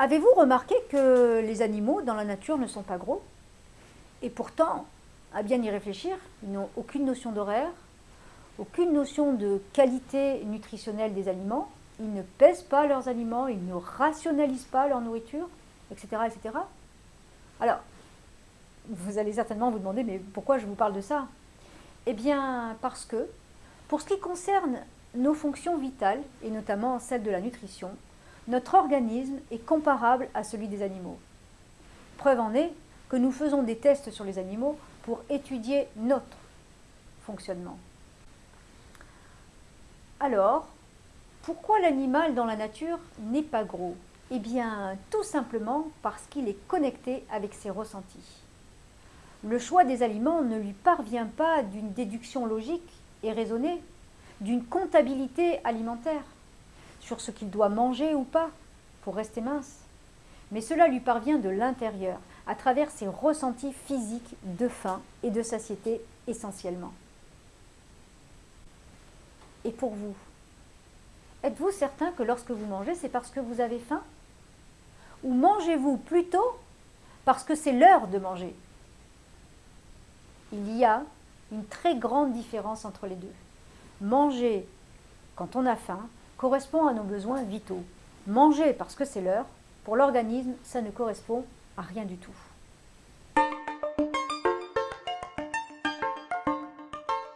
Avez-vous remarqué que les animaux dans la nature ne sont pas gros? Et pourtant, à bien y réfléchir, ils n'ont aucune notion d'horaire, aucune notion de qualité nutritionnelle des aliments, ils ne pèsent pas leurs aliments, ils ne rationalisent pas leur nourriture, etc. etc. Alors, vous allez certainement vous demander, mais pourquoi je vous parle de ça? Eh bien, parce que, pour ce qui concerne nos fonctions vitales, et notamment celle de la nutrition, notre organisme est comparable à celui des animaux. Preuve en est que nous faisons des tests sur les animaux pour étudier notre fonctionnement. Alors, pourquoi l'animal dans la nature n'est pas gros? Eh bien, tout simplement parce qu'il est connecté avec ses ressentis. Le choix des aliments ne lui parvient pas d'une déduction logique et raisonnée, d'une comptabilité alimentaire sur ce qu'il doit manger ou pas pour rester mince. Mais cela lui parvient de l'intérieur, à travers ses ressentis physiques de faim et de satiété essentiellement. Et pour vous, êtes-vous certain que lorsque vous mangez, c'est parce que vous avez faim? Ou mangez-vous plutôt parce que c'est l'heure de manger? Il y a une très grande différence entre les deux. Manger quand on a faim correspond à nos besoins vitaux. Manger parce que c'est l'heure, pour l'organisme, ça ne correspond à rien du tout.